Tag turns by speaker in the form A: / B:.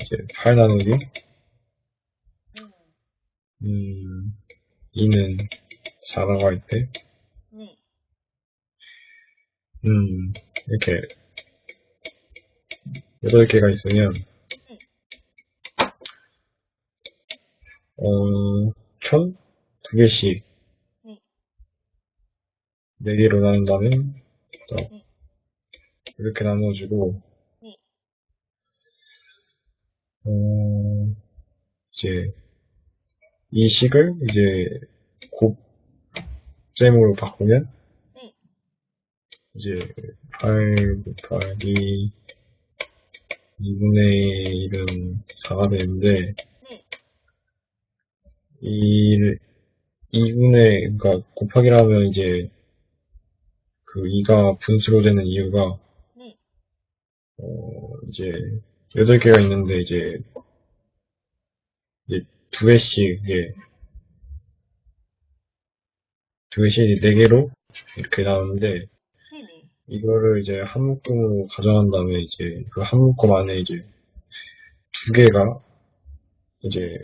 A: 이제 8 나누기,
B: 음,
A: 음, 2는 4라고 할 때,
B: 네.
A: 음, 이렇게, 8개가 있으면, 어, 총 2개씩,
B: 네.
A: 4개로 나눈다면, 또
B: 네.
A: 이렇게 나눠주고,
B: 네.
A: 어, 이제, 이 식을 이제 곱셈으로 바꾸면,
B: 네.
A: 이제 8 곱하기 2분의 1은 4가 되는데,
B: 네.
A: 이 2분의, 그러니까 곱하기라면 이제 그 2가 분수로 되는 이유가,
B: 네.
A: 어, 이제 8개가 있는데 이제, 이제 두 개씩 이제 두 개씩 4개로 이렇게 나오는데. 이거를 이제 한 묶음으로 가져간 다음에 이제 그 한 묶음 안에 이제 두 개가 이제